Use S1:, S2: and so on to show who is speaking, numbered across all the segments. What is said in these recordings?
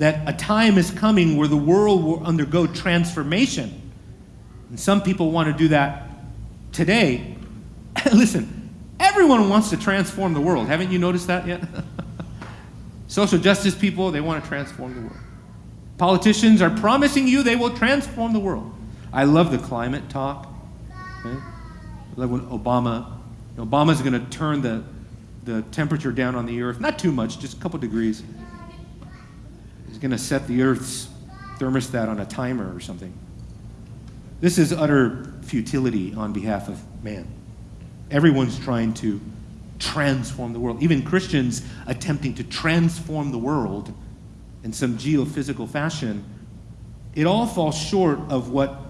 S1: that a time is coming where the world will undergo transformation. And some people want to do that today. Listen, everyone wants to transform the world. Haven't you noticed that yet? Social justice people, they want to transform the world. Politicians are promising you they will transform the world. I love the climate talk. Okay? I love when Obama, Obama's going to turn the, the temperature down on the earth, not too much, just a couple degrees. Going to set the earth's thermostat on a timer or something. This is utter futility on behalf of man. Everyone's trying to transform the world. Even Christians attempting to transform the world in some geophysical fashion. It all falls short of what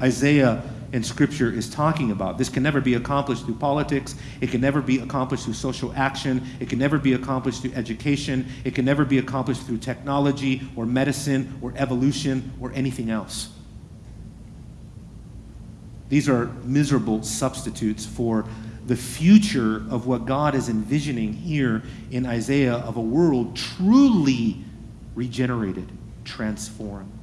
S1: Isaiah in Scripture is talking about. This can never be accomplished through politics. It can never be accomplished through social action. It can never be accomplished through education. It can never be accomplished through technology or medicine or evolution or anything else. These are miserable substitutes for the future of what God is envisioning here in Isaiah of a world truly regenerated, transformed.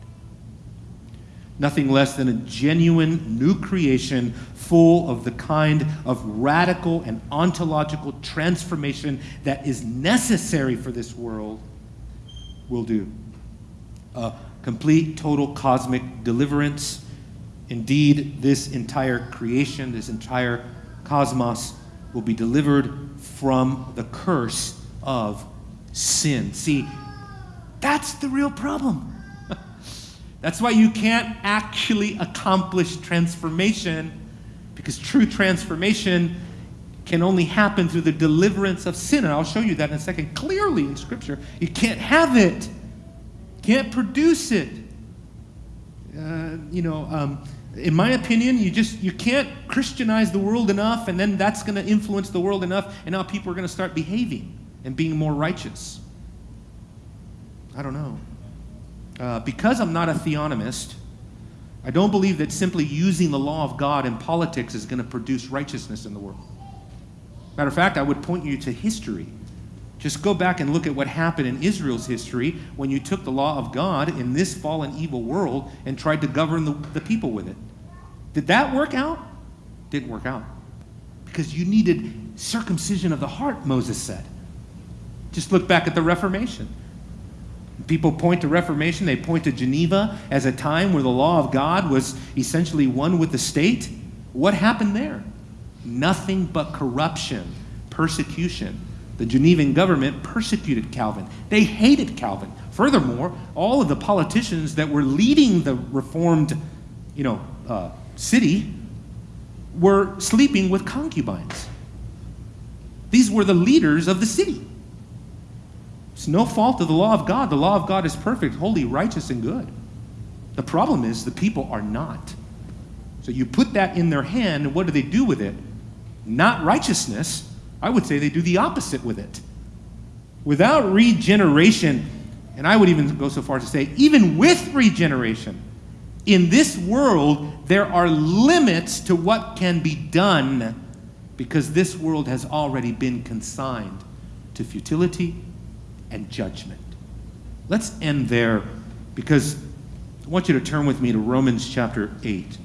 S1: Nothing less than a genuine new creation full of the kind of radical and ontological transformation that is necessary for this world will do. A complete, total cosmic deliverance. Indeed, this entire creation, this entire cosmos will be delivered from the curse of sin. See, that's the real problem. That's why you can't actually accomplish transformation because true transformation can only happen through the deliverance of sin. And I'll show you that in a second clearly in Scripture. You can't have it, can't produce it. Uh, you know, um, in my opinion, you just you can't Christianize the world enough, and then that's going to influence the world enough, and now people are going to start behaving and being more righteous. I don't know. Uh, because I'm not a theonomist, I don't believe that simply using the law of God in politics is going to produce righteousness in the world. Matter of fact, I would point you to history. Just go back and look at what happened in Israel's history when you took the law of God in this fallen, evil world and tried to govern the, the people with it. Did that work out? Didn't work out. Because you needed circumcision of the heart, Moses said. Just look back at the Reformation. People point to Reformation, they point to Geneva as a time where the law of God was essentially one with the state. What happened there? Nothing but corruption, persecution. The Genevan government persecuted Calvin. They hated Calvin. Furthermore, all of the politicians that were leading the reformed, you know, uh, city were sleeping with concubines. These were the leaders of the city. It's no fault of the law of God. The law of God is perfect, holy, righteous, and good. The problem is the people are not. So you put that in their hand, and what do they do with it? Not righteousness. I would say they do the opposite with it. Without regeneration, and I would even go so far as to say, even with regeneration, in this world, there are limits to what can be done because this world has already been consigned to futility and judgment. Let's end there because I want you to turn with me to Romans chapter 8.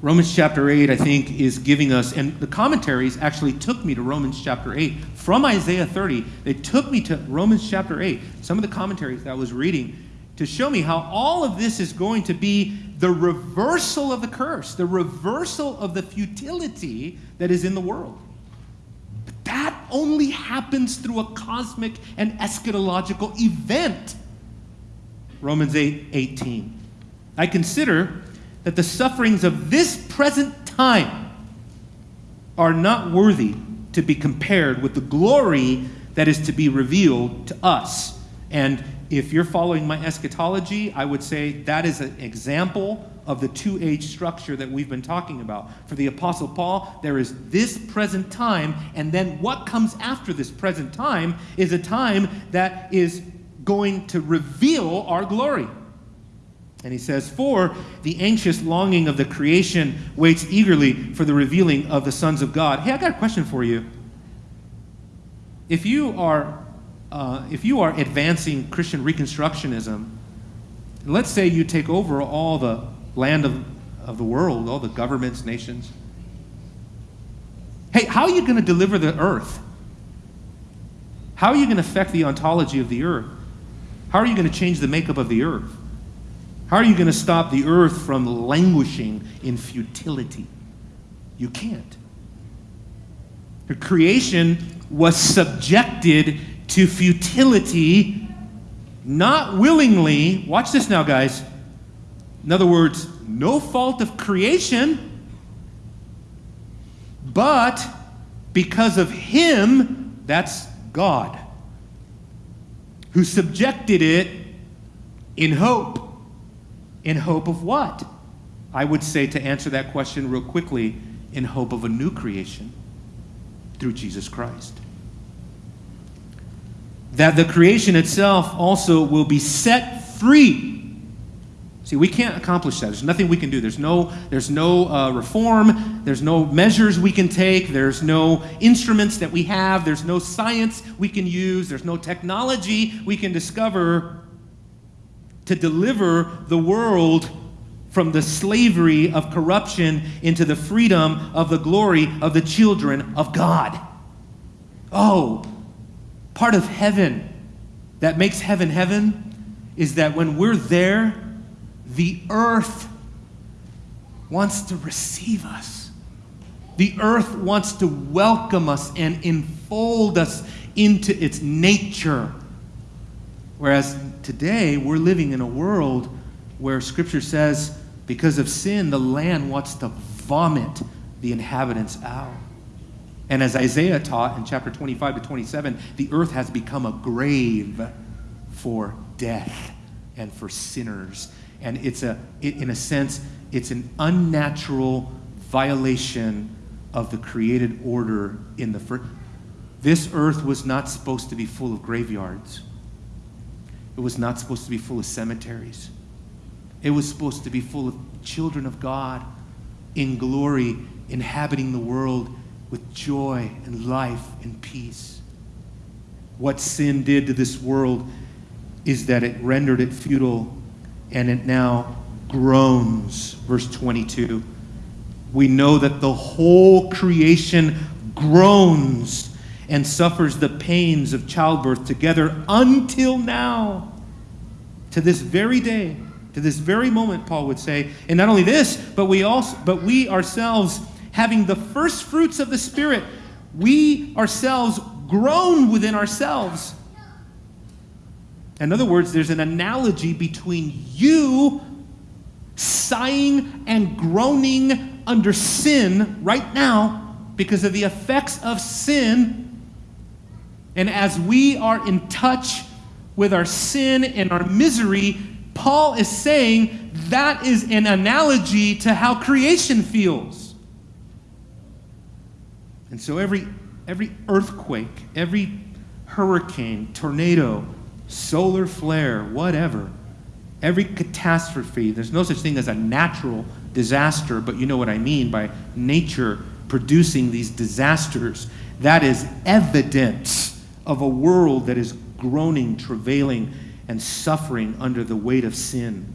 S1: Romans chapter 8, I think, is giving us, and the commentaries actually took me to Romans chapter 8. From Isaiah 30, they took me to Romans chapter 8. Some of the commentaries that I was reading to show me how all of this is going to be the reversal of the curse, the reversal of the futility that is in the world. Only happens through a cosmic and eschatological event. Romans 8 18. I consider that the sufferings of this present time are not worthy to be compared with the glory that is to be revealed to us. And if you're following my eschatology, I would say that is an example of the two age structure that we've been talking about. For the Apostle Paul, there is this present time, and then what comes after this present time is a time that is going to reveal our glory. And he says, For the anxious longing of the creation waits eagerly for the revealing of the sons of God. Hey, I got a question for you. If you are uh, if you are advancing Christian Reconstructionism, let's say you take over all the land of, of the world, all the governments, nations. Hey, how are you going to deliver the earth? How are you going to affect the ontology of the earth? How are you going to change the makeup of the earth? How are you going to stop the earth from languishing in futility? You can't. The creation was subjected to futility, not willingly. Watch this now, guys. In other words, no fault of creation, but because of Him, that's God, who subjected it in hope. In hope of what? I would say to answer that question real quickly, in hope of a new creation through Jesus Christ that the creation itself also will be set free. See, we can't accomplish that. There's nothing we can do. There's no, there's no uh, reform. There's no measures we can take. There's no instruments that we have. There's no science we can use. There's no technology we can discover to deliver the world from the slavery of corruption into the freedom of the glory of the children of God. Oh, part of heaven that makes heaven heaven is that when we're there, the earth wants to receive us. The earth wants to welcome us and enfold us into its nature. Whereas today, we're living in a world where Scripture says, because of sin, the land wants to vomit the inhabitants out. And as Isaiah taught in chapter 25 to 27, the earth has become a grave for death and for sinners. And it's a, in a sense, it's an unnatural violation of the created order in the first. This earth was not supposed to be full of graveyards. It was not supposed to be full of cemeteries. It was supposed to be full of children of God in glory, inhabiting the world with joy and life and peace. What sin did to this world is that it rendered it futile and it now groans. Verse 22. We know that the whole creation groans and suffers the pains of childbirth together until now, to this very day, to this very moment, Paul would say. And not only this, but we also, but we ourselves having the first fruits of the Spirit, we ourselves groan within ourselves. In other words, there's an analogy between you sighing and groaning under sin right now because of the effects of sin. And as we are in touch with our sin and our misery, Paul is saying that is an analogy to how creation feels. And so every, every earthquake, every hurricane, tornado, solar flare, whatever, every catastrophe, there's no such thing as a natural disaster, but you know what I mean by nature producing these disasters. That is evidence of a world that is groaning, travailing, and suffering under the weight of sin.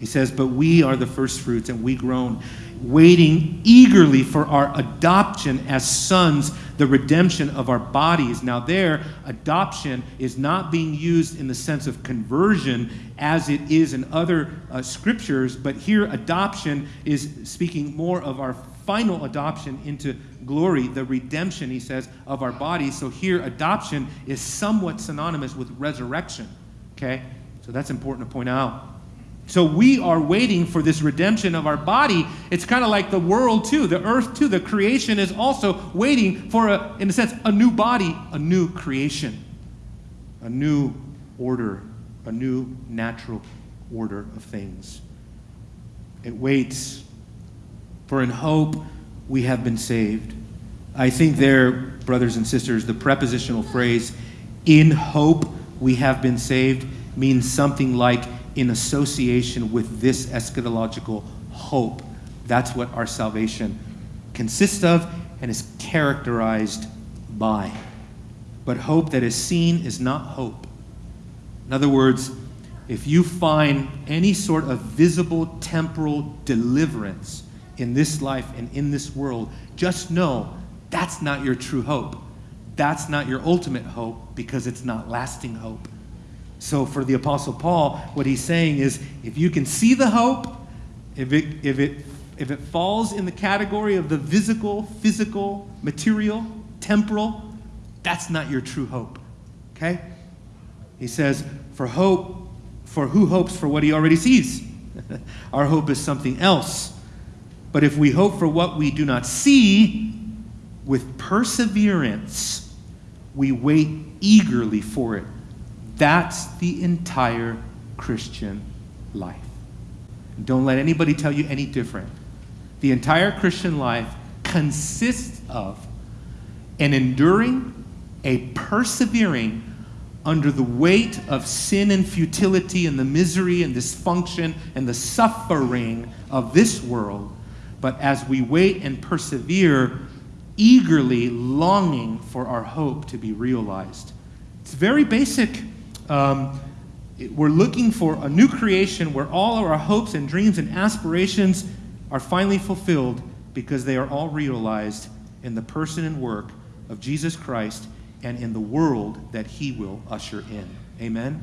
S1: He says, But we are the first fruits, and we groan waiting eagerly for our adoption as sons, the redemption of our bodies. Now, there, adoption is not being used in the sense of conversion as it is in other uh, scriptures, but here, adoption is speaking more of our final adoption into glory, the redemption, he says, of our bodies. So here, adoption is somewhat synonymous with resurrection. Okay? So that's important to point out. So we are waiting for this redemption of our body. It's kind of like the world, too, the earth, too. The creation is also waiting for, a, in a sense, a new body, a new creation, a new order, a new natural order of things. It waits, for in hope we have been saved. I think there, brothers and sisters, the prepositional phrase, in hope we have been saved, means something like in association with this eschatological hope. That's what our salvation consists of and is characterized by. but hope that is seen is not hope. In other words, if you find any sort of visible temporal deliverance in this life and in this world, just know that's not your true hope. That's not your ultimate hope because it's not lasting hope. So, for the Apostle Paul, what he's saying is if you can see the hope, if it, if it, if it falls in the category of the physical, physical, material, temporal, that's not your true hope. Okay? He says, for hope, for who hopes for what he already sees? Our hope is something else. But if we hope for what we do not see, with perseverance, we wait eagerly for it. That's the entire Christian life. Don't let anybody tell you any different. The entire Christian life consists of an enduring, a persevering under the weight of sin and futility and the misery and dysfunction and the suffering of this world. But as we wait and persevere, eagerly longing for our hope to be realized. It's very basic. Um, we're looking for a new creation where all of our hopes and dreams and aspirations are finally fulfilled because they are all realized in the person and work of Jesus Christ and in the world that he will usher in. Amen?